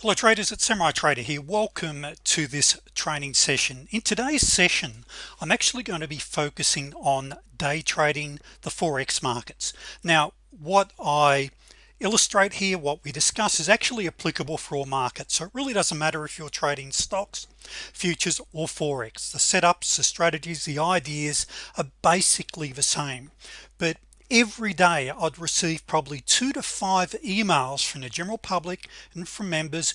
hello traders it's Samurai Trader here. Welcome to this training session. In today's session I'm actually going to be focusing on day trading the forex markets. Now what I illustrate here what we discuss is actually applicable for all markets. So it really doesn't matter if you're trading stocks futures or forex. The setups the strategies the ideas are basically the same. But every day I'd receive probably two to five emails from the general public and from members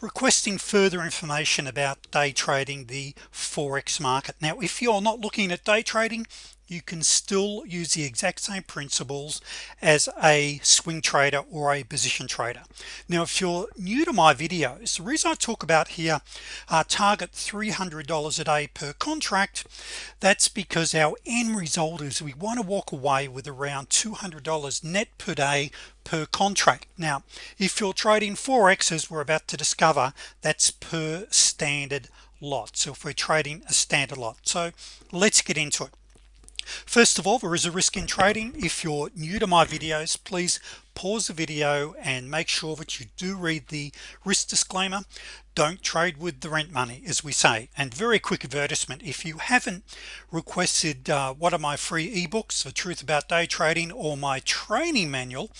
requesting further information about day trading the forex market. Now if you're not looking at day trading you can still use the exact same principles as a swing trader or a position trader. Now if you're new to my videos the reason I talk about here uh, target $300 a day per contract that's because our end result is we want to walk away with around $200 net per day per contract. Now if you're trading forex as we're about to discover that's per standard lot. So if we're trading a standard lot so let's get into it first of all there is a risk in trading. If you're new to my videos please pause the video and make sure that you do read the risk disclaimer. Don't trade with the rent money as we say. And very quick advertisement if you haven't requested uh, one of my free ebooks the truth about day trading or my training manual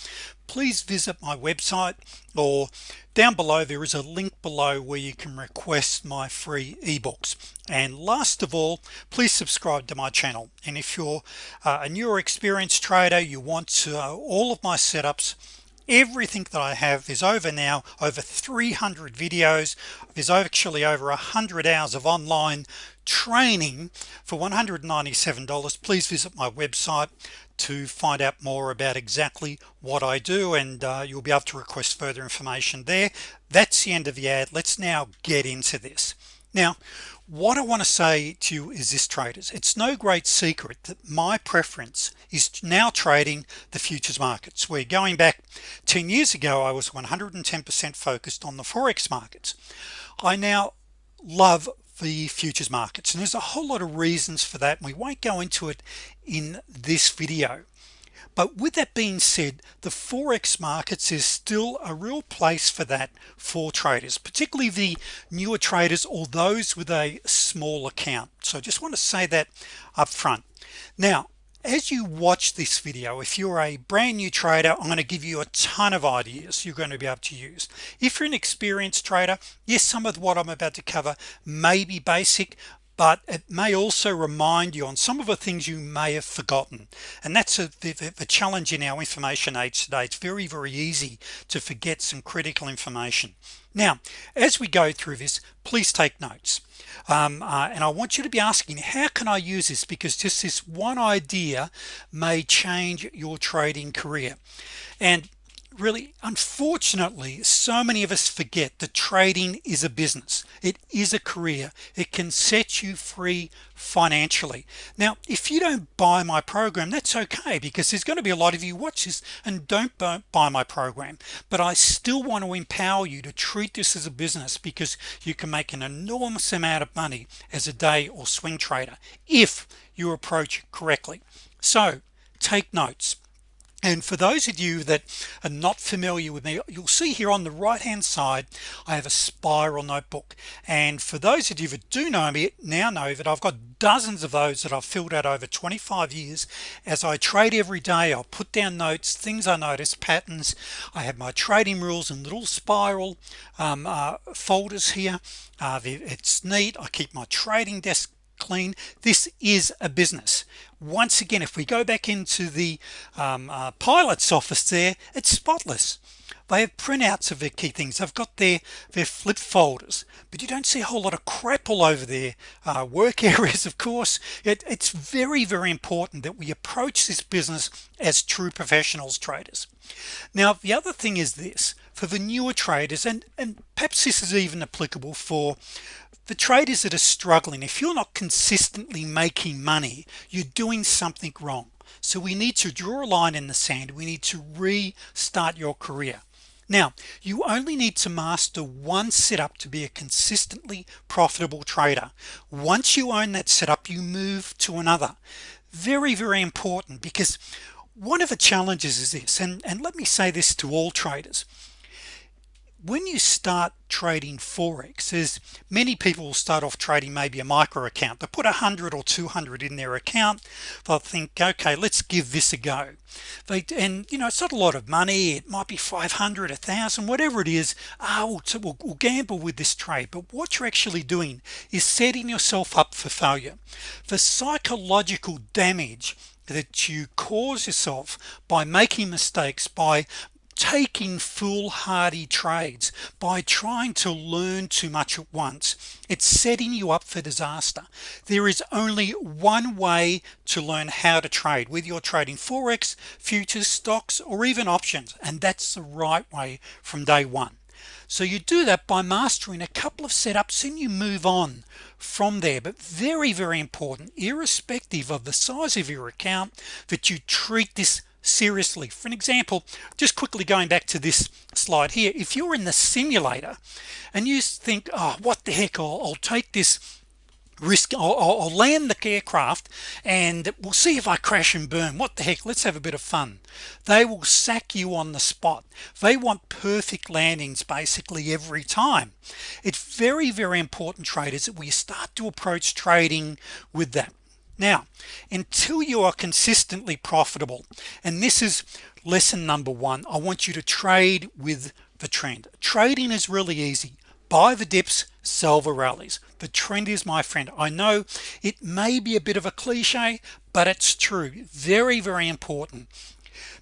please visit my website or down below there is a link below where you can request my free ebooks. And last of all please subscribe to my channel. And if you're uh, a newer experienced trader you want to uh, all of my setups everything that I have is over now over 300 videos. There's actually over a hundred hours of online training for $197 please visit my website to find out more about exactly what I do and uh, you'll be able to request further information there. That's the end of the ad. Let's now get into this. Now what I want to say to you is this traders. It's no great secret that my preference is now trading the futures markets we're going back 10 years ago I was 110% focused on the forex markets. I now love the futures markets and there's a whole lot of reasons for that we won't go into it in this video but with that being said the forex markets is still a real place for that for traders particularly the newer traders or those with a small account. So I just want to say that up front now as you watch this video if you're a brand new trader I'm going to give you a ton of ideas you're going to be able to use. If you're an experienced trader yes some of what I'm about to cover may be basic but it may also remind you on some of the things you may have forgotten. And that's a the, the challenge in our information age today. It's very very easy to forget some critical information. Now as we go through this please take notes. Um, uh, and I want you to be asking how can I use this? Because just this one idea may change your trading career. And really unfortunately so many of us forget that trading is a business. It is a career. It can set you free financially. Now if you don't buy my program that's okay because there's going to be a lot of you watch this and don't buy my program. But I still want to empower you to treat this as a business because you can make an enormous amount of money as a day or swing trader if you approach correctly. So take notes and for those of you that are not familiar with me you'll see here on the right hand side I have a spiral notebook. And for those of you that do know me now know that I've got dozens of those that I've filled out over 25 years. As I trade every day I'll put down notes things I notice patterns. I have my trading rules and little spiral um, uh, folders here. Uh, it's neat. I keep my trading desk clean this is a business. Once again if we go back into the um, uh, pilot's office there it's spotless. They have printouts of their key things. I've got their their flip folders but you don't see a whole lot of crap all over their uh, work areas of course. It, it's very very important that we approach this business as true professionals traders. Now the other thing is this for the newer traders and and perhaps this is even applicable for the traders that are struggling. If you're not consistently making money you're doing something wrong. So we need to draw a line in the sand. We need to restart your career. Now you only need to master one setup to be a consistently profitable trader. Once you own that setup you move to another. Very very important because one of the challenges is this and and let me say this to all traders when you start trading forex as many people will start off trading maybe a micro account. They put a hundred or 200 in their account. They'll think okay let's give this a go. They and you know it's not a lot of money. It might be 500 a thousand whatever it is. Ah, we'll, we'll, we'll gamble with this trade. But what you're actually doing is setting yourself up for failure. The psychological damage that you cause yourself by making mistakes by taking foolhardy trades by trying to learn too much at once. It's setting you up for disaster. There is only one way to learn how to trade whether you're trading forex futures stocks or even options and that's the right way from day one. So you do that by mastering a couple of setups and you move on from there. But very very important irrespective of the size of your account that you treat this seriously. For an example just quickly going back to this slide here if you're in the simulator and you think oh what the heck I'll, I'll take this risk I'll, I'll, land the aircraft and we'll see if I crash and burn. What the heck let's have a bit of fun. They will sack you on the spot. They want perfect landings basically every time. It's very very important traders that we start to approach trading with that now until you are consistently profitable and this is lesson number one I want you to trade with the trend. Trading is really easy. Buy the dips sell the rallies. The trend is my friend. I know it may be a bit of a cliche but it's true. Very very important.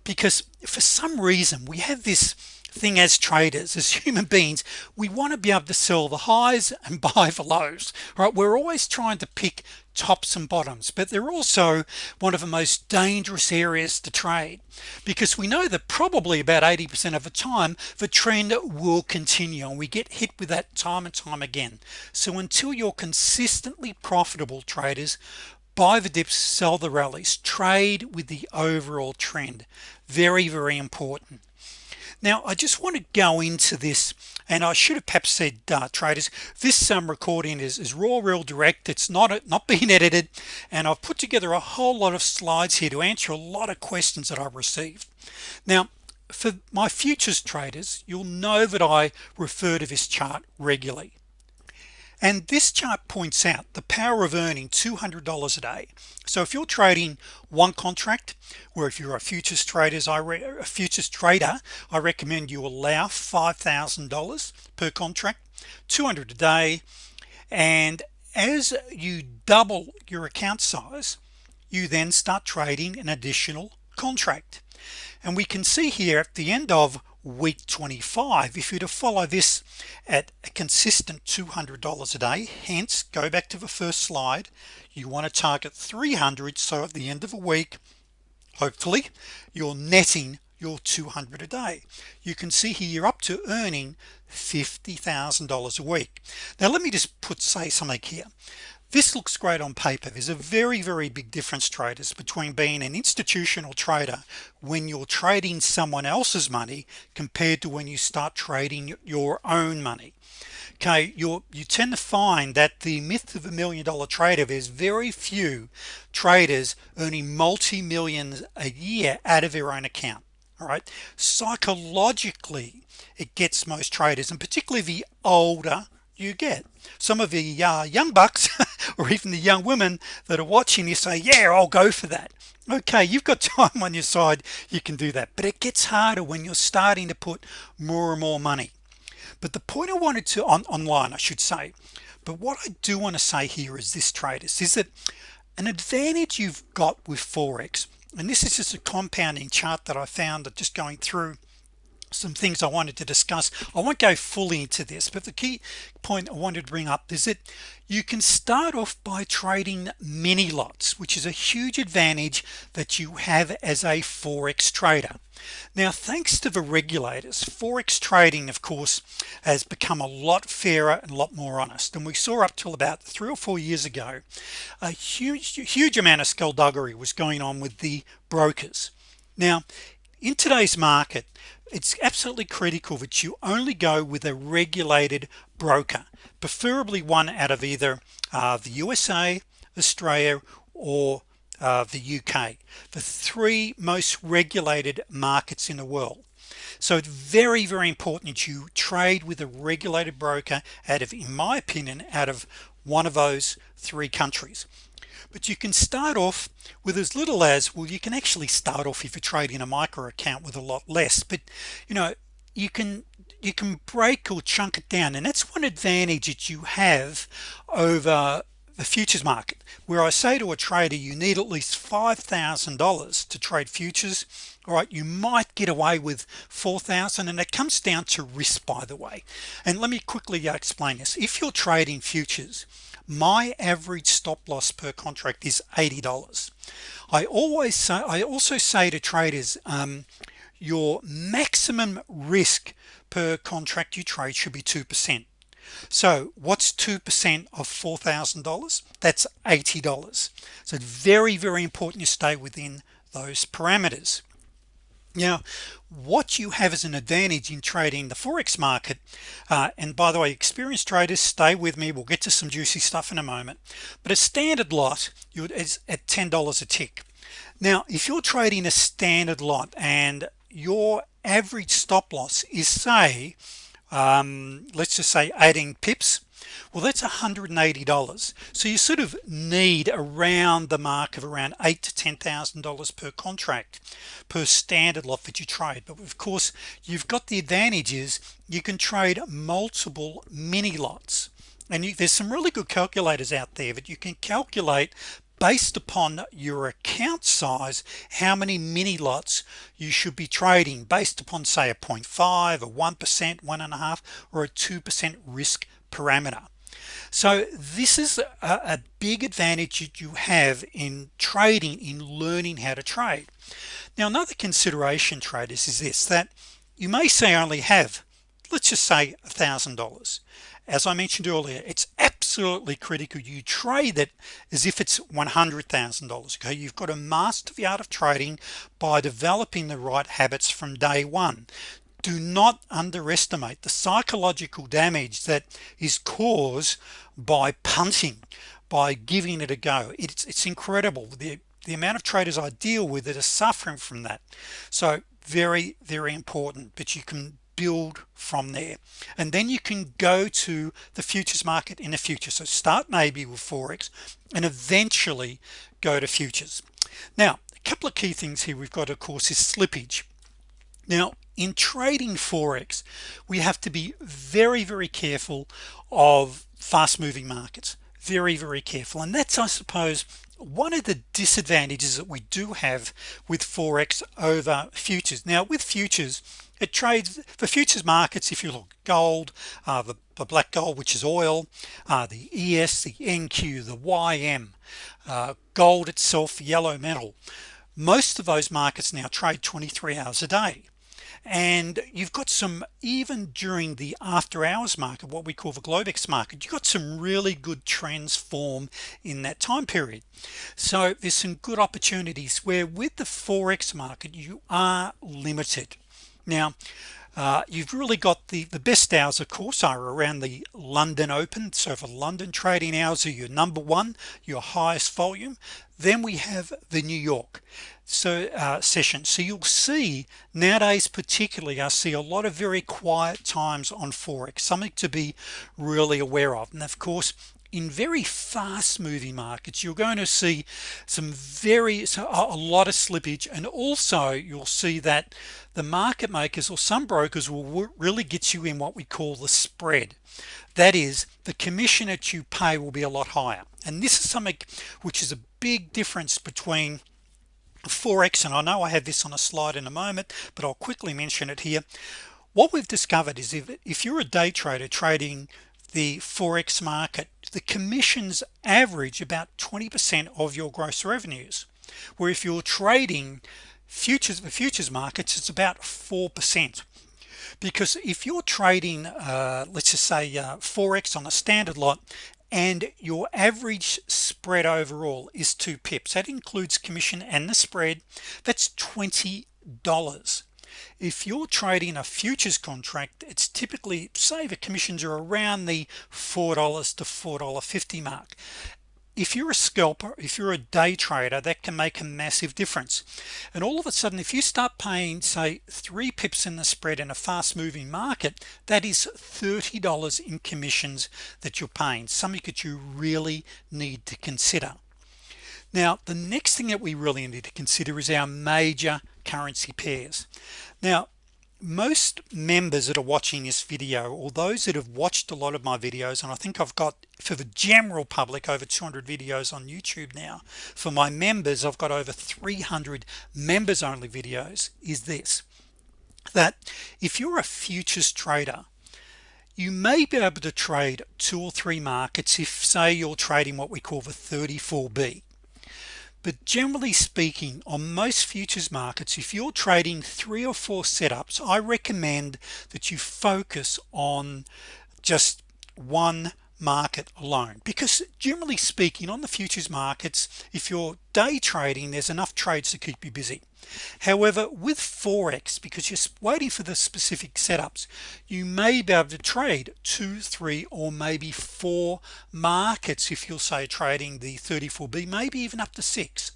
Because for some reason we have this thing as traders as human beings we want to be able to sell the highs and buy the lows right? We're always trying to pick tops and bottoms but they're also one of the most dangerous areas to trade because we know that probably about 80% of the time the trend will continue and we get hit with that time and time again. So until you're consistently profitable traders buy the dips sell the rallies trade with the overall trend. Very very important now I just want to go into this and I should have perhaps said uh, traders this um, recording is, is raw real direct. It's not not being edited and I've put together a whole lot of slides here to answer a lot of questions that I've received. Now for my futures traders you'll know that I refer to this chart regularly and this chart points out the power of earning $200 a day. So if you're trading one contract where if you're a futures traders I a futures trader I recommend you allow $5,000 per contract 200 a day. And as you double your account size you then start trading an additional contract. And we can see here at the end of week 25 if you to follow this at a consistent $200 a day. Hence go back to the first slide. You want to target 300 so at the end of a week hopefully you're netting your 200 a day. You can see here you're up to earning $50,000 a week. Now let me just put say something here this looks great on paper. There's a very very big difference traders between being an institutional trader when you're trading someone else's money compared to when you start trading your own money. Okay you you tend to find that the myth of a million dollar trader there's very few traders earning multi-millions a year out of their own account all right? Psychologically it gets most traders and particularly the older you get. Some of the uh, young bucks or even the young women that are watching you say yeah I'll go for that. Okay you've got time on your side you can do that. But it gets harder when you're starting to put more and more money. But the point I wanted to on online I should say but what I do want to say here is this traders is that an advantage you've got with Forex and this is just a compounding chart that I found that just going through some things I wanted to discuss. I won't go fully into this but the key point I wanted to bring up is that you can start off by trading mini lots which is a huge advantage that you have as a forex trader. Now thanks to the regulators forex trading of course has become a lot fairer and a lot more honest. And we saw up till about three or four years ago a huge huge amount of skullduggery was going on with the brokers. Now in today's market it's absolutely critical that you only go with a regulated broker preferably one out of either uh, the USA Australia or uh, the UK the three most regulated markets in the world. So it's very very important that you trade with a regulated broker out of in my opinion out of one of those three countries but you can start off with as little as well you can actually start off if you're trading a micro account with a lot less. But you know you can you can break or chunk it down. And that's one advantage that you have over the futures market. Where I say to a trader you need at least $5,000 to trade futures all right you might get away with 4,000 and it comes down to risk by the way. And let me quickly uh, explain this. If you're trading futures my average stop loss per contract is $80 I always say I also say to traders um, your maximum risk per contract you trade should be 2% so what's 2% of $4,000 that's $80 so very very important you stay within those parameters now what you have as an advantage in trading the Forex market uh, and by the way experienced traders stay with me. We'll get to some juicy stuff in a moment. But a standard lot you is at $10 a tick. Now if you're trading a standard lot and your average stop loss is say um, let's just say 18 pips well that's $180 so you sort of need around the mark of around eight to ten thousand dollars per contract per standard lot that you trade. But of course you've got the advantages you can trade multiple mini lots. And you, there's some really good calculators out there that you can calculate based upon your account size how many mini lots you should be trading based upon say a 0.5 a 1% one and a half or a 2% risk parameter. So this is a, big advantage that you have in trading in learning how to trade. Now another consideration traders is this that you may say only have let's just say a thousand dollars. As I mentioned earlier it's absolutely critical you trade it as if it's $100,000 okay? You've got to master the art of trading by developing the right habits from day one do not underestimate the psychological damage that is caused by punting by giving it a go. It's it's incredible. The the amount of traders I deal with that are suffering from that. So very very important but you can build from there. And then you can go to the futures market in the future. So start maybe with Forex and eventually go to futures. Now a couple of key things here we've got of course is slippage. Now in trading Forex we have to be very very careful of fast-moving markets. Very very careful. And that's I suppose one of the disadvantages that we do have with Forex over futures. Now with futures it trades for futures markets if you look gold uh, the, the, black gold which is oil uh, the ES the NQ the YM uh, gold itself yellow metal most of those markets now trade 23 hours a day and you've got some even during the after-hours market what we call the Globex market you got some really good trends form in that time period. So there's some good opportunities where with the Forex market you are limited. Now uh, you've really got the the best hours of course are around the London Open. So for London trading hours are your number one your highest volume. Then we have the New York so uh, session. So you'll see nowadays particularly I see a lot of very quiet times on Forex something to be really aware of. And of course in very fast moving markets you're going to see some very a lot of slippage and also you'll see that the market makers or some brokers will really get you in what we call the spread. That is the commission that you pay will be a lot higher. And this is something which is a big difference between Forex and I know I have this on a slide in a moment but I'll quickly mention it here. What we've discovered is if, if you're a day trader trading the Forex market the commissions average about 20% of your gross revenues where if you're trading futures the futures markets it's about 4% because if you're trading uh, let's just say uh, Forex on a standard lot and your average spread overall is two pips that includes commission and the spread that's $20 if you're trading a futures contract it's typically say the commissions are around the four dollars to four dollar 50 mark. If you're a scalper if you're a day trader that can make a massive difference. And all of a sudden if you start paying say three pips in the spread in a fast-moving market that is $30 in commissions that you're paying something that you really need to consider. Now the next thing that we really need to consider is our major currency pairs. Now most members that are watching this video or those that have watched a lot of my videos and I think I've got for the general public over 200 videos on YouTube now. For my members I've got over 300 members only videos is this that if you're a futures trader you may be able to trade two or three markets if say you're trading what we call the 34b but generally speaking on most futures markets if you're trading three or four setups I recommend that you focus on just one market alone. Because generally speaking on the futures markets if you're day trading there's enough trades to keep you busy. However with forex because you're waiting for the specific setups you may be able to trade two three or maybe four markets if you'll say trading the 34b maybe even up to six.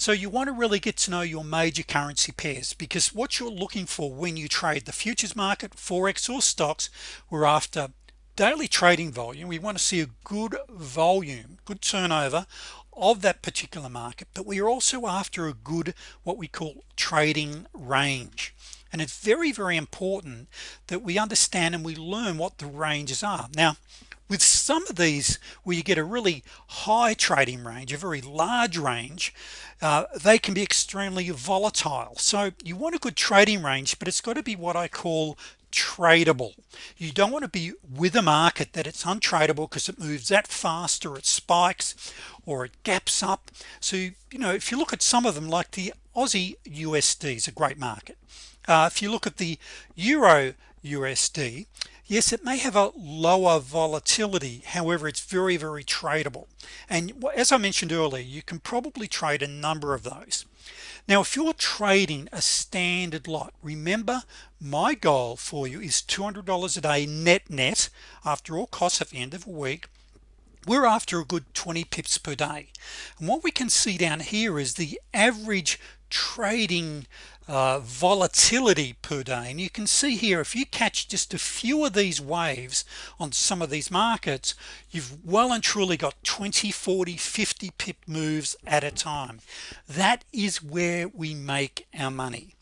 So you want to really get to know your major currency pairs because what you're looking for when you trade the futures market forex or stocks we're after daily trading volume we want to see a good volume good turnover of that particular market but we are also after a good what we call trading range. And it's very very important that we understand and we learn what the ranges are. Now with some of these where you get a really high trading range a very large range uh, they can be extremely volatile. So you want a good trading range but it's got to be what I call tradable. You don't want to be with a market that it's untradable because it moves that fast or it spikes or it gaps up. So you know if you look at some of them like the Aussie USD is a great market. Uh, if you look at the Euro USD yes it may have a lower volatility however it's very very tradable. And as I mentioned earlier you can probably trade a number of those. Now if you're trading a standard lot remember my goal for you is $200 a day net net after all costs at the end of a week. We're after a good 20 pips per day. And what we can see down here is the average trading uh, volatility per day. And you can see here if you catch just a few of these waves on some of these markets you've well and truly got 20 40 50 pip moves at a time. That is where we make our money.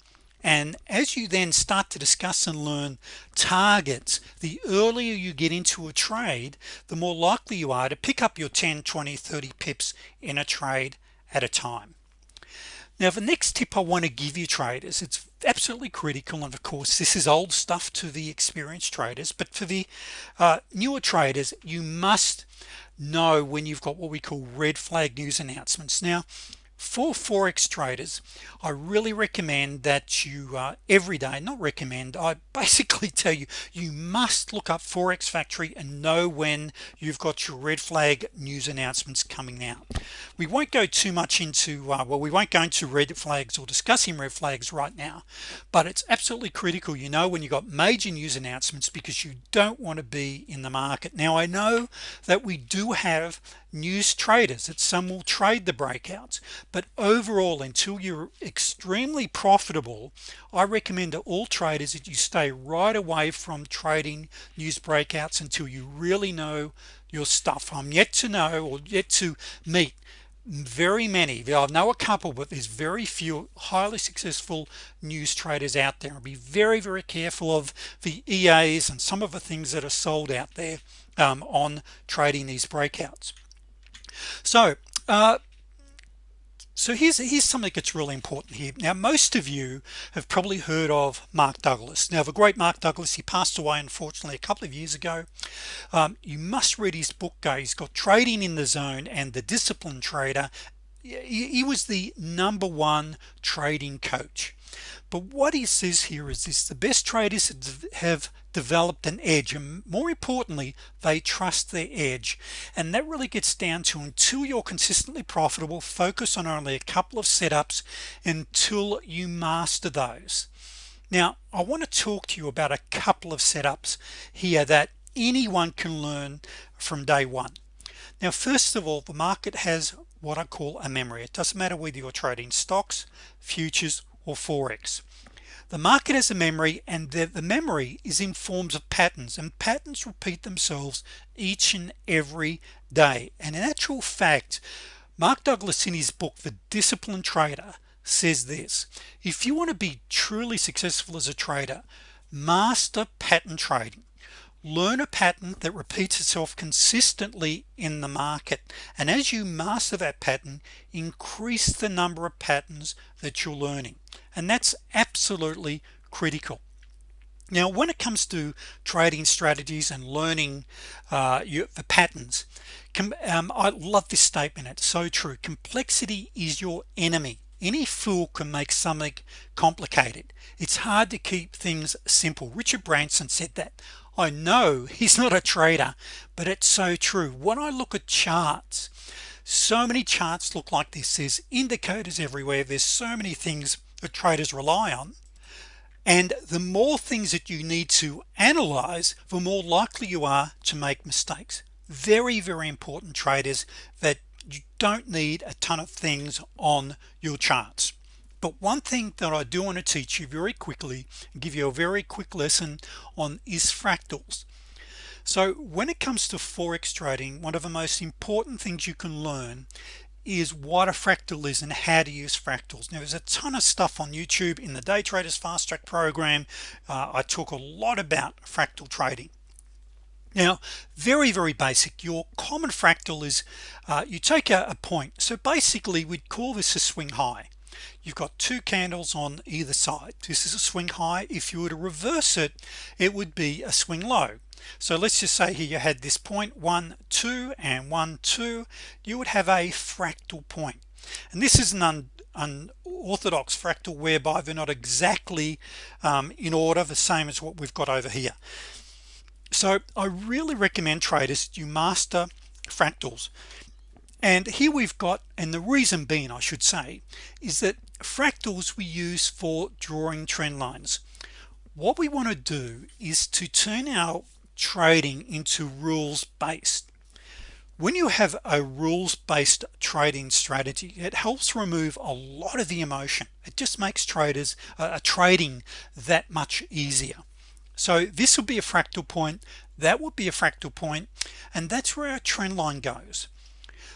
And as you then start to discuss and learn targets the earlier you get into a trade the more likely you are to pick up your 10 20 30 pips in a trade at a time now the next tip I want to give you traders it's absolutely critical and of course this is old stuff to the experienced traders but for the uh, newer traders you must know when you've got what we call red flag news announcements. Now for forex traders I really recommend that you uh, every day not recommend I basically tell you you must look up forex factory and know when you've got your red flag news announcements coming out. We won't go too much into uh, well we won't go into red flags or discussing red flags right now but it's absolutely critical you know when you got major news announcements because you don't want to be in the market. Now I know that we do have news traders that some will trade the breakouts. But overall until you're extremely profitable I recommend to all traders that you stay right away from trading news breakouts until you really know your stuff. I'm yet to know or yet to meet very many. I know a couple but there's very few highly successful news traders out there. Be very very careful of the EAs and some of the things that are sold out there um, on trading these breakouts so uh, so here's here's something that's really important here. Now most of you have probably heard of Mark Douglas. Now the great Mark Douglas he passed away unfortunately a couple of years ago. Um, you must read his book guys. He's got trading in the zone and the discipline trader. He, he was the number one trading coach. But what he says here is this the best traders have developed an edge and more importantly they trust their edge. And that really gets down to until you're consistently profitable focus on only a couple of setups until you master those. Now I want to talk to you about a couple of setups here that anyone can learn from day one. Now first of all the market has what I call a memory. It doesn't matter whether you're trading stocks futures or forex the market has a memory and the, the memory is in forms of patterns and patterns repeat themselves each and every day. And in actual fact Mark Douglas in his book the disciplined trader says this if you want to be truly successful as a trader master pattern trading. Learn a pattern that repeats itself consistently in the market. And as you master that pattern increase the number of patterns that you're learning and that's absolutely critical. Now when it comes to trading strategies and learning uh, you, the patterns um, I love this statement it's so true complexity is your enemy. Any fool can make something complicated. It's hard to keep things simple. Richard Branson said that I know he's not a trader but it's so true. When I look at charts so many charts look like this. There's indicators everywhere. There's so many things that traders rely on. And the more things that you need to analyze the more likely you are to make mistakes. Very very important traders that you don't need a ton of things on your charts. But one thing that I do want to teach you very quickly give you a very quick lesson on is fractals. So when it comes to forex trading one of the most important things you can learn is what a fractal is and how to use fractals. Now there's a ton of stuff on YouTube in the day traders fast track program. Uh, I talk a lot about fractal trading. Now very very basic. Your common fractal is uh, you take a, a point. So basically we'd call this a swing high. You've got two candles on either side. This is a swing high. If you were to reverse it it would be a swing low so let's just say here you had this point one two and one two. You would have a fractal point. And this is an unorthodox fractal whereby they're not exactly um, in order the same as what we've got over here. So I really recommend traders you master fractals. And here we've got and the reason being I should say is that fractals we use for drawing trend lines. What we want to do is to turn our trading into rules based. When you have a rules-based trading strategy it helps remove a lot of the emotion. It just makes traders uh, trading that much easier. So this would be a fractal point that would be a fractal point and that's where our trend line goes.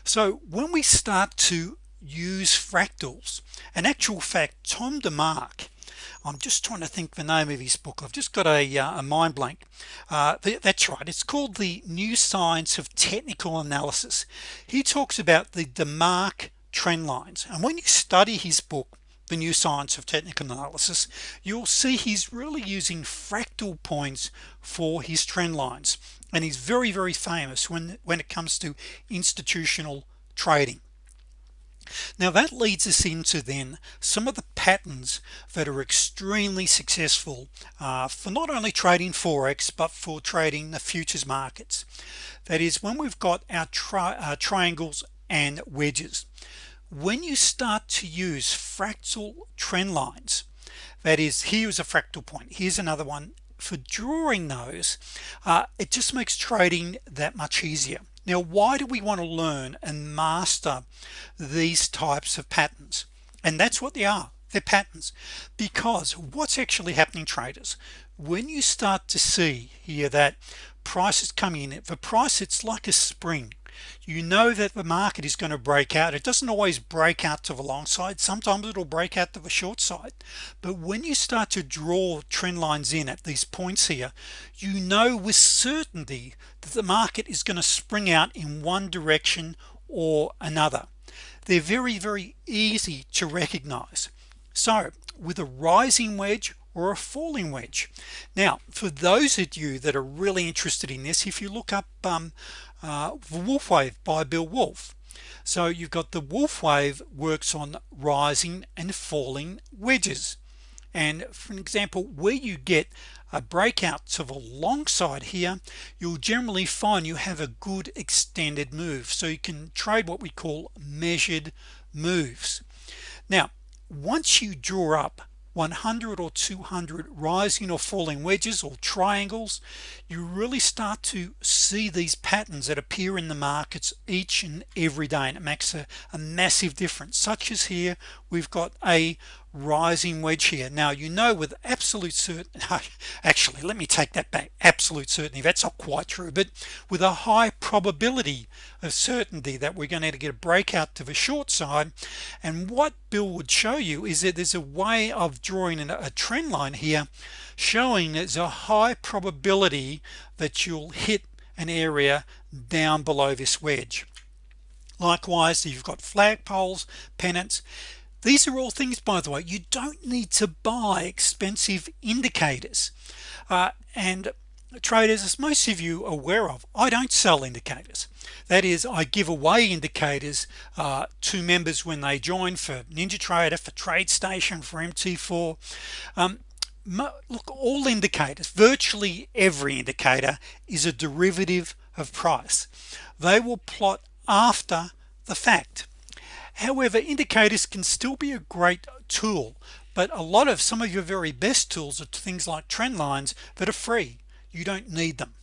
So when we start to use fractals an actual fact Tom DeMark I'm just trying to think the name of his book. I've just got a, uh, a mind blank. Uh, th that's right. It's called the new science of technical analysis. He talks about the DeMark trend lines. And when you study his book the new science of technical analysis you'll see he's really using fractal points for his trend lines. And he's very very famous when when it comes to institutional trading now that leads us into then some of the patterns that are extremely successful uh, for not only trading forex but for trading the futures markets. That is when we've got our tri uh, triangles and wedges. When you start to use fractal trend lines that is here's a fractal point here's another one for drawing those uh, it just makes trading that much easier now why do we want to learn and master these types of patterns? And that's what they are. They're patterns. Because what's actually happening traders when you start to see here that prices coming in for price it's like a spring you know that the market is going to break out. It doesn't always break out to the long side. Sometimes it'll break out to the short side. But when you start to draw trend lines in at these points here you know with certainty that the market is going to spring out in one direction or another. They're very very easy to recognize. So with a rising wedge or a falling wedge. Now for those of you that are really interested in this if you look up um, uh, Wolfe wave by Bill Wolfe. So you've got the Wolfe wave works on rising and falling wedges. And for an example where you get a breakout to the long side here you'll generally find you have a good extended move. So you can trade what we call measured moves. Now once you draw up 100 or 200 rising or falling wedges or triangles you really start to see these patterns that appear in the markets each and every day and it makes a, a massive difference. Such as here we've got a rising wedge here. Now you know with absolute certainty actually let me take that back. Absolute certainty that's not quite true but with a high probability of certainty that we're going to get a breakout to the short side and what Bill would show you is that there's a way of drawing a trend line here showing there's a high probability that you'll hit an area down below this wedge. Likewise you've got flagpoles pennants these are all things by the way you don't need to buy expensive indicators. Uh, and traders as most of you are aware of I don't sell indicators. That is I give away indicators uh, to members when they join for NinjaTrader for TradeStation for MT4 um, look all indicators virtually every indicator is a derivative of price. They will plot after the fact however indicators can still be a great tool but a lot of some of your very best tools are things like trend lines that are free. You don't need them.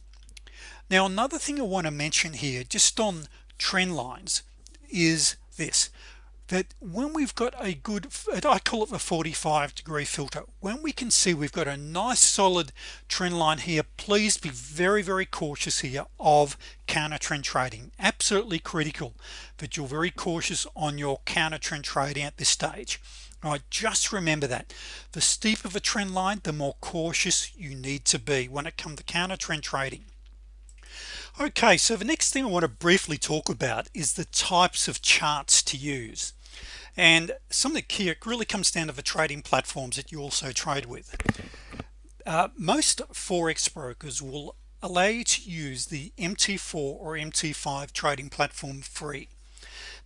Now another thing I want to mention here just on trend lines is this that when we've got a good uh, I call it the 45 degree filter when we can see we've got a nice solid trend line here please be very very cautious here of counter trend trading. Absolutely critical that you're very cautious on your counter trend trading at this stage. All right just remember that. The steeper the trend line the more cautious you need to be when it comes to counter trend trading. Okay so the next thing I want to briefly talk about is the types of charts to use and some of the key it really comes down to the trading platforms that you also trade with. Uh, most forex brokers will allow you to use the MT4 or MT5 trading platform free.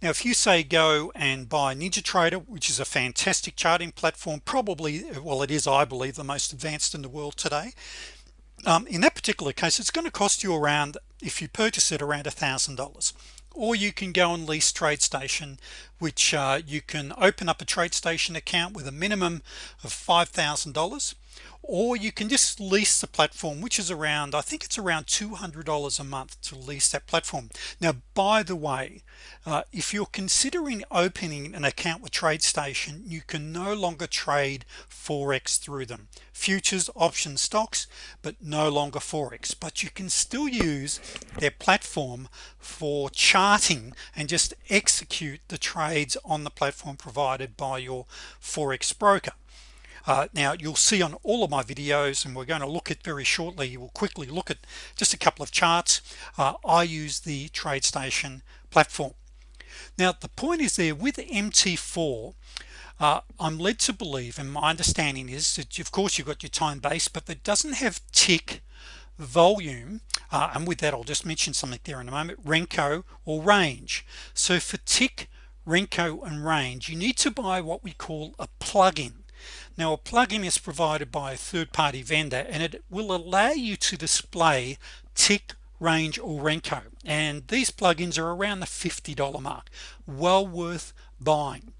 Now if you say go and buy NinjaTrader which is a fantastic charting platform probably well it is I believe the most advanced in the world today um, in that particular case it's going to cost you around if you purchase it around a thousand dollars. Or you can go and lease TradeStation which uh, you can open up a TradeStation account with a minimum of $5,000 or you can just lease the platform which is around I think it's around $200 a month to lease that platform. Now by the way uh, if you're considering opening an account with TradeStation you can no longer trade forex through them. Futures options stocks but no longer forex. But you can still use their platform for charting and just execute the trades on the platform provided by your forex broker uh, now you'll see on all of my videos and we're going to look at very shortly you will quickly look at just a couple of charts uh, I use the TradeStation platform. Now the point is there with MT4 uh, I'm led to believe and my understanding is that of course you've got your time base but it doesn't have tick volume uh, and with that I'll just mention something there in a moment Renko or range. So for tick Renko and range you need to buy what we call a plugin now a plugin is provided by a third-party vendor and it will allow you to display tick range or Renko and these plugins are around the $50 mark well worth buying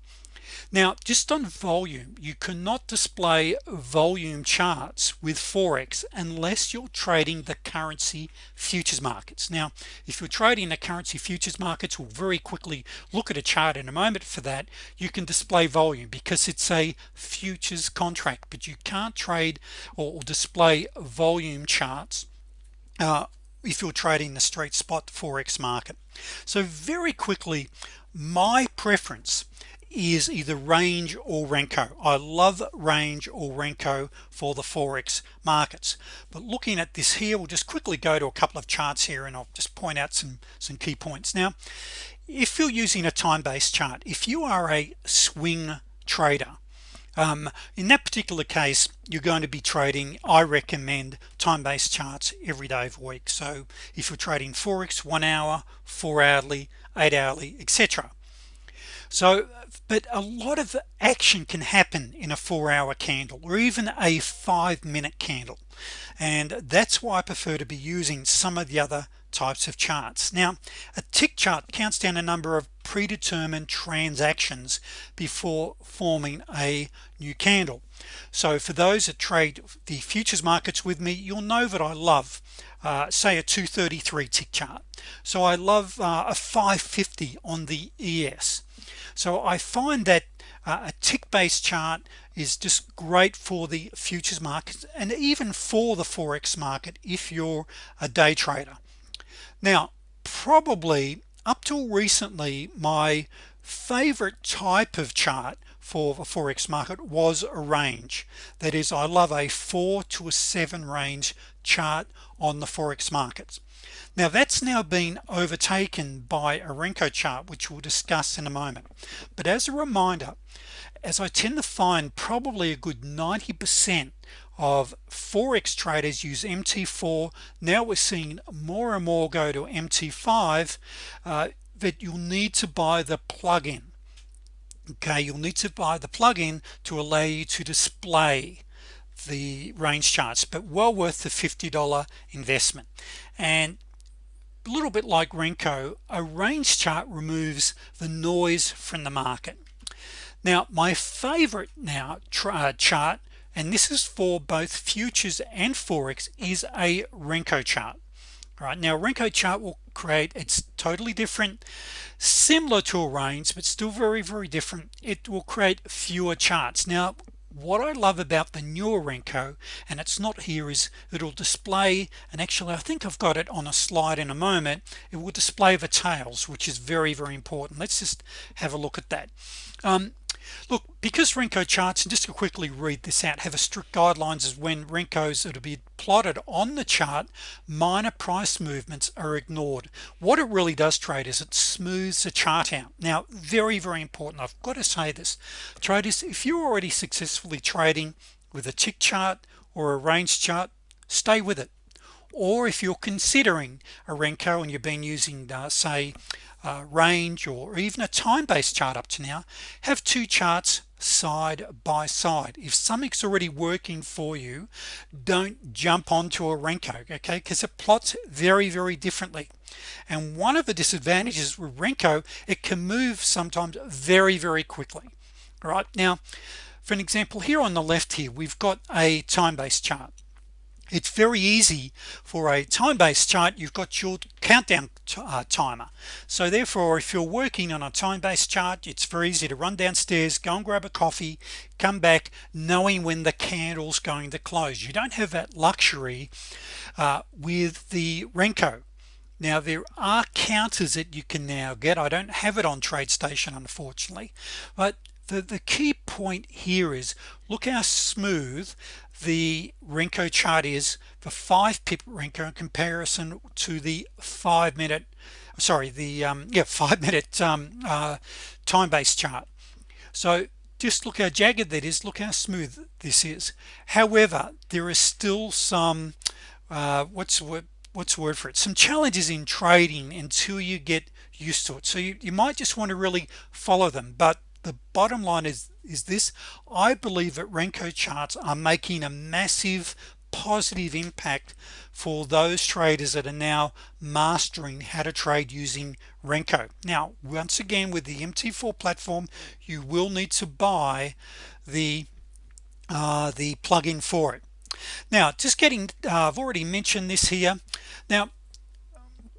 now just on volume you cannot display volume charts with Forex unless you're trading the currency futures markets. Now if you're trading the currency futures markets we'll very quickly look at a chart in a moment for that. You can display volume because it's a futures contract but you can't trade or display volume charts uh, if you're trading the straight spot forex market. So very quickly my preference is either range or Renko. I love range or Renko for the Forex markets. But looking at this here we'll just quickly go to a couple of charts here and I'll just point out some some key points. Now if you're using a time-based chart if you are a swing trader um, in that particular case you're going to be trading I recommend time-based charts every day of the week. So if you're trading Forex one hour four hourly eight hourly etc so but a lot of action can happen in a four-hour candle or even a five-minute candle. And that's why I prefer to be using some of the other types of charts. Now a tick chart counts down a number of predetermined transactions before forming a new candle. So for those that trade the futures markets with me you'll know that I love uh, say a 233 tick chart. So I love uh, a 550 on the ES so I find that uh, a tick-based chart is just great for the futures market and even for the forex market if you're a day trader. Now probably up till recently my favorite type of chart for the forex market was a range. That is I love a four to a seven range chart on the forex markets now that's now been overtaken by a Renko chart which we'll discuss in a moment. But as a reminder as I tend to find probably a good 90% of forex traders use mt4 now we're seeing more and more go to mt5 uh, that you'll need to buy the plugin. Okay you'll need to buy the plugin to allow you to display the range charts but well worth the $50 investment. And a little bit like Renko a range chart removes the noise from the market. Now my favorite now uh, chart and this is for both futures and forex is a Renko chart. All right now Renko chart will create it's totally different similar to a range but still very very different. It will create fewer charts. Now what I love about the newer Renko and it's not here is it'll display and actually I think I've got it on a slide in a moment it will display the tails which is very very important. Let's just have a look at that. Um, look because Renko charts and just to quickly read this out have a strict guidelines as when Renkos that will be plotted on the chart minor price movements are ignored. What it really does trade is it smooths the chart out. Now very very important I've got to say this traders if you're already successfully trading with a tick chart or a range chart stay with it. Or if you're considering a Renko and you've been using uh, say uh, range or even a time-based chart up to now have two charts side by side. If something's already working for you don't jump onto a Renko okay? Because it plots very very differently. And one of the disadvantages with Renko it can move sometimes very very quickly. All right now for an example here on the left here we've got a time-based chart it's very easy for a time-based chart. You've got your countdown uh, timer. So therefore if you're working on a time-based chart it's very easy to run downstairs go and grab a coffee come back knowing when the candle's going to close. You don't have that luxury uh, with the Renko. Now there are counters that you can now get. I don't have it on TradeStation unfortunately but the the key point here is look how smooth the Renko chart is the five pip Renko in comparison to the five minute sorry the um, yeah five minute um, uh, time-based chart. So just look how jagged that is look how smooth this is. However there is still some uh, what's what what's the word for it? Some challenges in trading until you get used to it. So you, you might just want to really follow them but the bottom line is is this. I believe that Renko charts are making a massive positive impact for those traders that are now mastering how to trade using Renko. Now once again with the MT4 platform you will need to buy the uh, the plugin for it. Now just getting uh, I've already mentioned this here. Now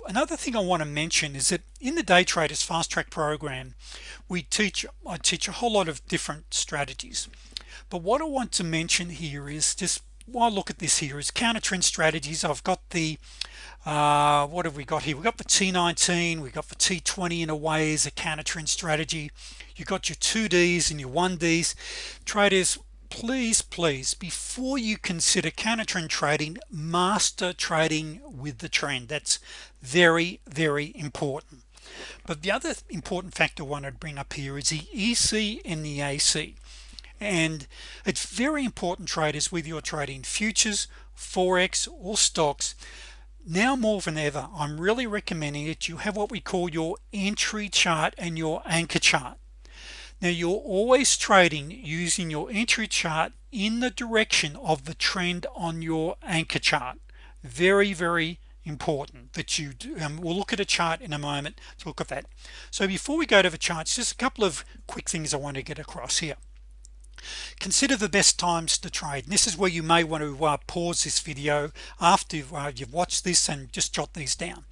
another thing I want to mention is that in the day traders fast track program we teach I teach a whole lot of different strategies. But what I want to mention here is just while look at this here is counter trend strategies. I've got the uh, what have we got here? We got the T19 we got the T20 in a way as a counter trend strategy. You got your 2Ds and your 1Ds traders please please before you consider counter trend trading master trading with the trend that's very very important. But the other important factor I wanted to bring up here is the EC and the AC and it's very important traders whether you're trading futures forex or stocks. Now more than ever I'm really recommending that you have what we call your entry chart and your anchor chart now you're always trading using your entry chart in the direction of the trend on your anchor chart. Very very important that you do um, we'll look at a chart in a moment to look at that. So before we go to the charts just a couple of quick things I want to get across here consider the best times to trade. And this is where you may want to uh, pause this video after uh, you've watched this and just jot these down.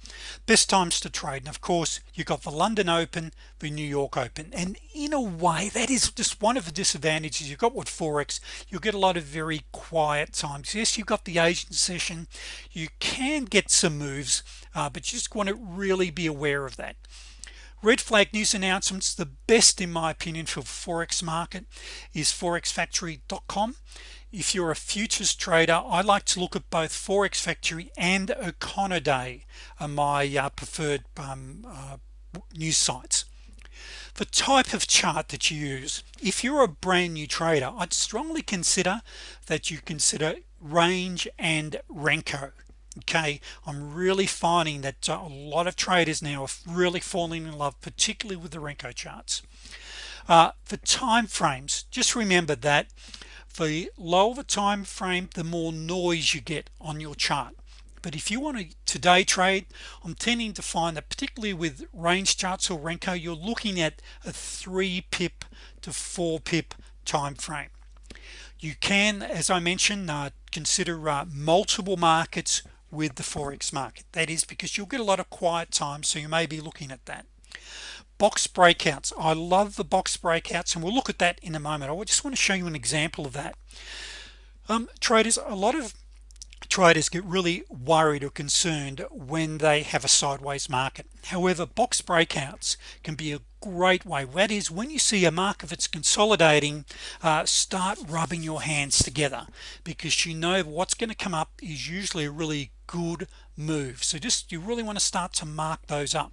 Best times to trade. And of course you've got the London Open the New York Open. And in a way that is just one of the disadvantages. You've got with Forex. You'll get a lot of very quiet times. Yes you've got the Asian session. You can get some moves uh, but you just want to really be aware of that red flag news announcements the best in my opinion for forex market is forexfactory.com if you're a futures trader I like to look at both forex factory and Econoday are my uh, preferred um, uh, news sites. The type of chart that you use if you're a brand new trader I'd strongly consider that you consider range and Renko okay I'm really finding that uh, a lot of traders now are really falling in love particularly with the Renko charts. Uh, the time frames just remember that for the lower the time frame the more noise you get on your chart. But if you want to today trade I'm tending to find that particularly with range charts or Renko you're looking at a three pip to four pip time frame you can as I mentioned uh, consider uh, multiple markets with the Forex market. That is because you'll get a lot of quiet time so you may be looking at that. Box breakouts. I love the box breakouts and we'll look at that in a moment. I just want to show you an example of that. Um, traders a lot of traders get really worried or concerned when they have a sideways market. However box breakouts can be a great way. That is when you see a mark market that's consolidating uh, start rubbing your hands together because you know what's going to come up is usually a really good move. So just you really want to start to mark those up.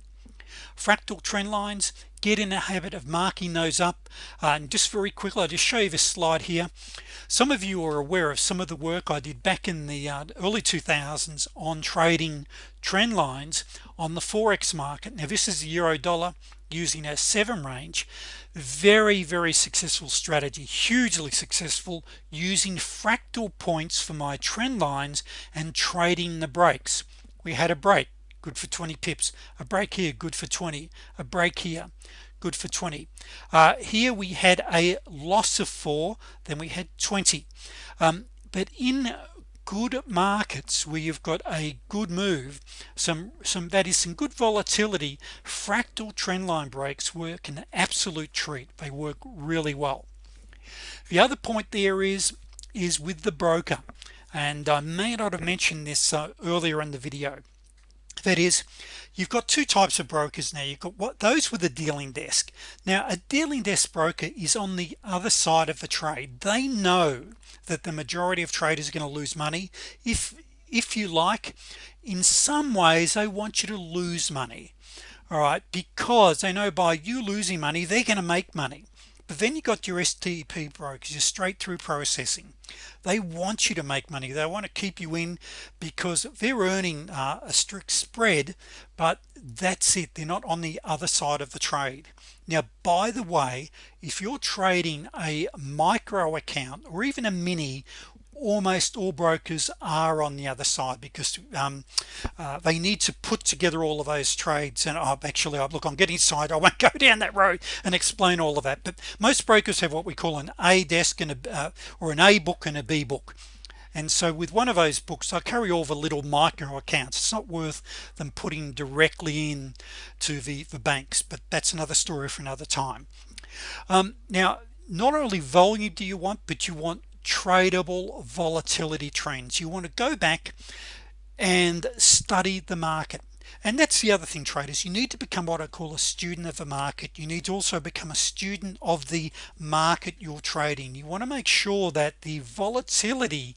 Fractal trend lines get in the habit of marking those up. Uh, and just very quickly I'll just show you this slide here. Some of you are aware of some of the work I did back in the uh, early 2000s on trading trend lines on the forex market. Now this is the euro dollar using a 7 range. Very very successful strategy. Hugely successful using fractal points for my trend lines and trading the breaks. We had a break. Good for 20 pips. A break here. Good for 20 a break here. Good for 20 uh, here we had a loss of 4 then we had 20 um, but in good markets where you've got a good move some some that is some good volatility fractal trendline breaks work an absolute treat. They work really well. The other point there is is with the broker. And I may not have mentioned this uh, earlier in the video that is you've got two types of brokers now. You've got what those with a dealing desk. Now a dealing desk broker is on the other side of the trade. They know that the majority of traders are going to lose money. If if you like in some ways they want you to lose money all right? Because they know by you losing money they're going to make money then you got your STP brokers your straight through processing. They want you to make money. They want to keep you in because they're earning uh, a strict spread but that's it. They're not on the other side of the trade. Now by the way if you're trading a micro account or even a mini almost all brokers are on the other side because um, uh, they need to put together all of those trades and oh, actually I look I'm getting side I won't go down that road and explain all of that. But most brokers have what we call an a desk and a uh, or an a book and a B book. And so with one of those books I carry all the little micro accounts. It's not worth them putting directly in to the the banks but that's another story for another time. Um, now not only volume do you want but you want tradable volatility trends. You want to go back and study the market. And that's the other thing traders. You need to become what I call a student of the market. You need to also become a student of the market you're trading. You want to make sure that the volatility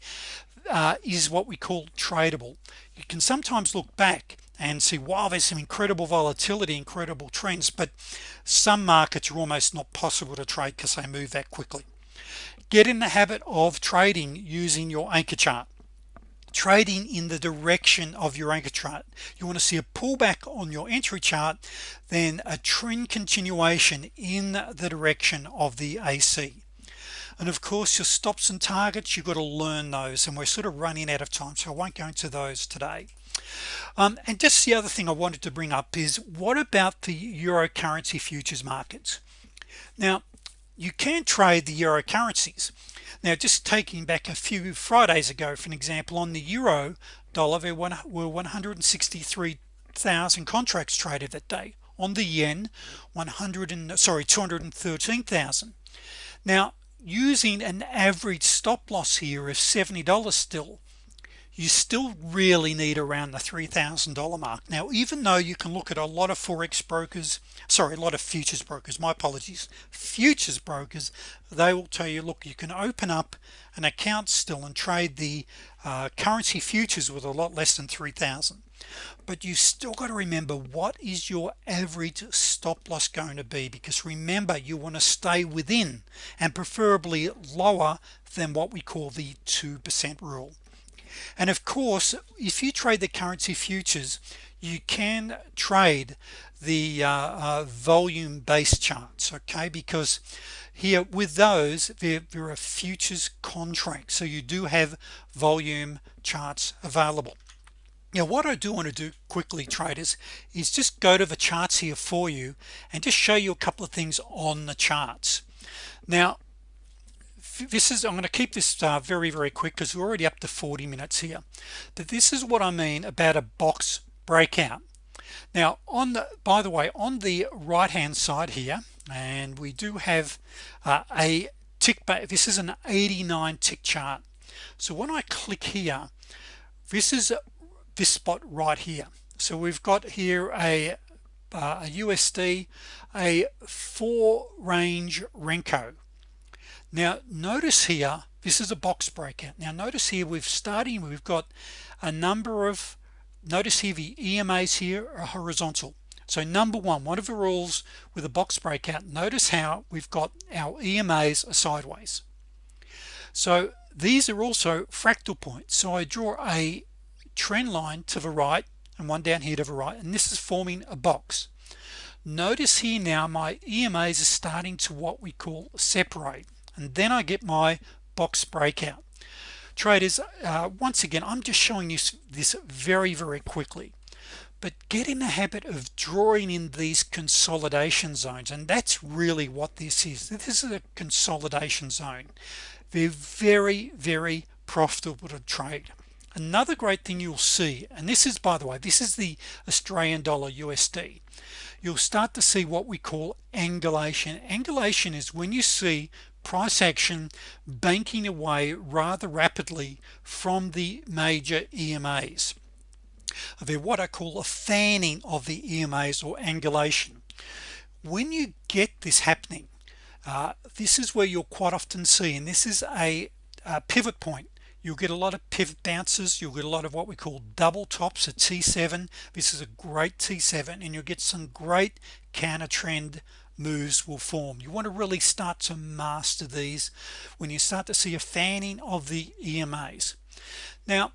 uh, is what we call tradable. You can sometimes look back and see wow there's some incredible volatility incredible trends but some markets are almost not possible to trade because they move that quickly get in the habit of trading using your anchor chart. Trading in the direction of your anchor chart. You want to see a pullback on your entry chart then a trend continuation in the direction of the AC and of course your stops and targets you've got to learn those and we're sort of running out of time so I won't go into those today. Um, and just the other thing I wanted to bring up is what about the euro currency futures markets? Now you can trade the euro currencies. Now just taking back a few Fridays ago for an example on the euro dollar there were 163,000 contracts traded that day. On the yen 100 and sorry 213,000 now using an average stop-loss here of $70 still you still really need around the $3,000 mark. Now even though you can look at a lot of forex brokers sorry a lot of futures brokers my apologies futures brokers they will tell you look you can open up an account still and trade the uh, currency futures with a lot less than 3,000 but you still got to remember what is your average stop-loss going to be? Because remember you want to stay within and preferably lower than what we call the 2% rule and of course if you trade the currency futures you can trade the uh, uh, volume based charts okay? Because here with those there, there are futures contracts so you do have volume charts available. Now what I do want to do quickly traders is just go to the charts here for you and just show you a couple of things on the charts. Now this is I'm going to keep this uh, very very quick because we're already up to 40 minutes here. But this is what I mean about a box breakout. Now on the by the way on the right hand side here and we do have uh, a tick back this is an 89 tick chart. So when I click here this is this spot right here. So we've got here a, uh, a USD a four range Renko now notice here this is a box breakout. Now notice here we've starting we've got a number of notice here the EMAs here are horizontal. So number one one of the rules with a box breakout notice how we've got our EMAs are sideways. So these are also fractal points. So I draw a trend line to the right and one down here to the right and this is forming a box. Notice here now my EMAs are starting to what we call separate and then I get my box breakout. Traders uh, once again I'm just showing you this very very quickly. But get in the habit of drawing in these consolidation zones and that's really what this is. This is a consolidation zone. They're very very profitable to trade. Another great thing you'll see and this is by the way this is the Australian dollar USD you'll start to see what we call angulation. Angulation is when you see price action banking away rather rapidly from the major EMAs they're what I call a fanning of the EMAs or angulation. When you get this happening uh, this is where you'll quite often see and this is a, a pivot point. You'll get a lot of pivot bounces you'll get a lot of what we call double tops a t7 this is a great t7 and you'll get some great counter trend moves will form. You want to really start to master these when you start to see a fanning of the EMAs now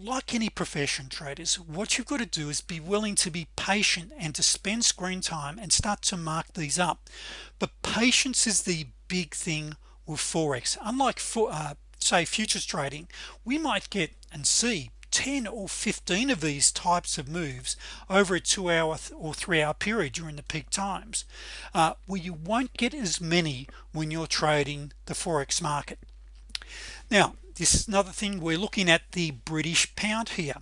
like any profession traders what you've got to do is be willing to be patient and to spend screen time and start to mark these up. But patience is the big thing with forex. Unlike for uh, say futures trading we might get and see 10 or 15 of these types of moves over a two hour or three hour period during the peak times uh, where you won't get as many when you're trading the Forex market. Now this is another thing we're looking at the British pound here.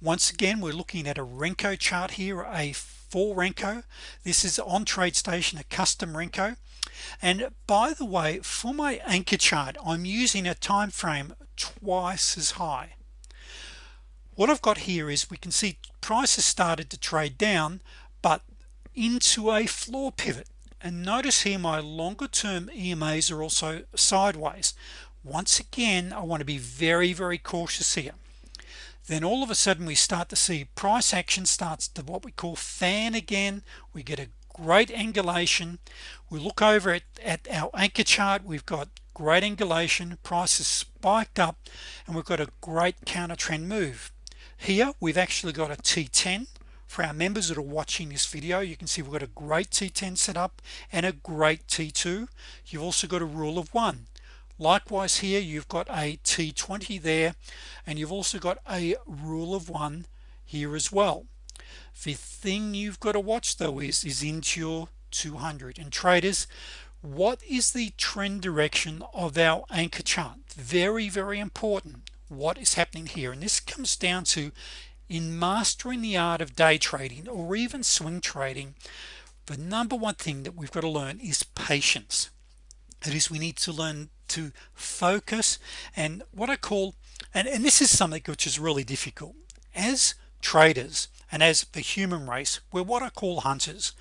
Once again we're looking at a Renko chart here a full Renko. This is on TradeStation a custom Renko. And by the way for my anchor chart I'm using a time frame twice as high what I've got here is we can see prices started to trade down but into a floor pivot. And notice here my longer term EMAs are also sideways. Once again I want to be very very cautious here. Then all of a sudden we start to see price action starts to what we call fan again. We get a great angulation. We look over at, at our anchor chart. We've got great angulation. Prices spiked up and we've got a great counter trend move here we've actually got a t10 for our members that are watching this video you can see we've got a great t10 set up and a great t2 you've also got a rule of one. Likewise here you've got a t20 there and you've also got a rule of one here as well. The thing you've got to watch though is is into your 200 and traders what is the trend direction of our anchor chart? Very very important what is happening here. And this comes down to in mastering the art of day trading or even swing trading the number one thing that we've got to learn is patience. It is we need to learn to focus and what I call and, and this is something which is really difficult. As traders and as the human race we're what I call hunters.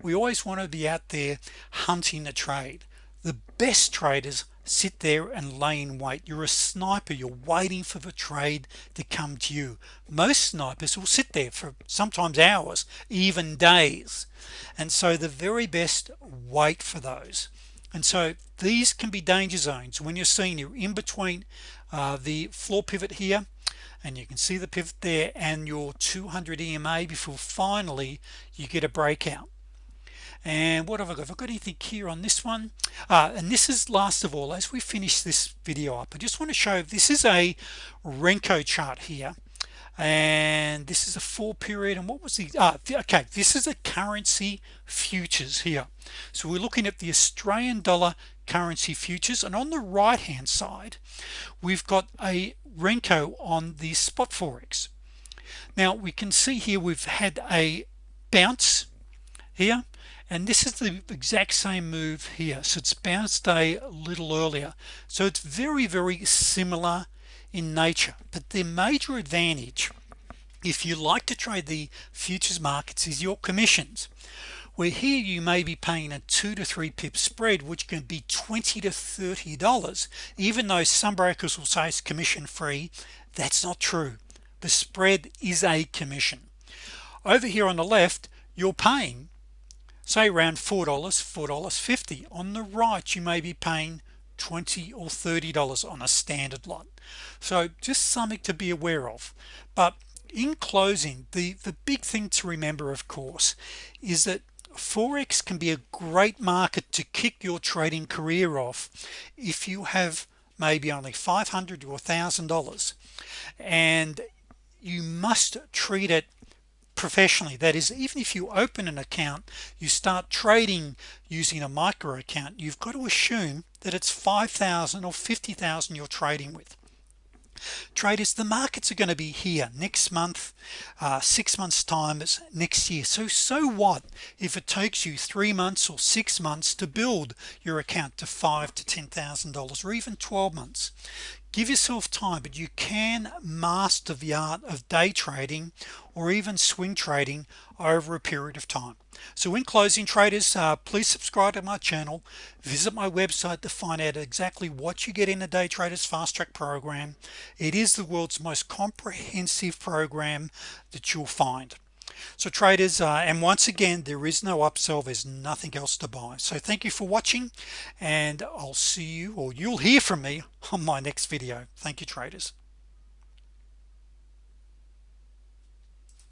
We always want to be out there hunting a trade the best traders sit there and lay in wait. You're a sniper. You're waiting for the trade to come to you. Most snipers will sit there for sometimes hours even days. And so the very best wait for those. And so these can be danger zones. When you're seeing you're in between uh, the floor pivot here and you can see the pivot there and your 200 EMA before finally you get a breakout and what have I got? Have I got anything here on this one uh, and this is last of all as we finish this video up I just want to show this is a Renko chart here. And this is a four period and what was the uh, okay this is a currency futures here. So we're looking at the Australian dollar currency futures and on the right hand side we've got a Renko on the spot forex. Now we can see here we've had a bounce here and this is the exact same move here. So it's bounced a little earlier. So it's very very similar in nature. But the major advantage if you like to trade the futures markets is your commissions. Where here you may be paying a two to three pip spread which can be 20 to 30 dollars. Even though some brokers will say it's commission free that's not true. The spread is a commission. Over here on the left you're paying say around four dollars four dollars 50 on the right you may be paying 20 or 30 dollars on a standard lot. So just something to be aware of. But in closing the the big thing to remember of course is that Forex can be a great market to kick your trading career off if you have maybe only 500 or thousand dollars. And you must treat it professionally. That is even if you open an account you start trading using a micro account you've got to assume that it's 5,000 or 50,000 you're trading with. Traders the markets are going to be here next month uh, six months time next year. So so what if it takes you three months or six months to build your account to five to ten thousand dollars or even 12 months give yourself time but you can master the art of day trading or even swing trading over a period of time. So in closing traders uh, please subscribe to my channel visit my website to find out exactly what you get in the day traders fast track program. It is the world's most comprehensive program that you'll find so traders uh, and once again there is no upsell. There's nothing else to buy. So thank you for watching and I'll see you or you'll hear from me on my next video. Thank you traders